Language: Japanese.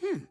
Hmm.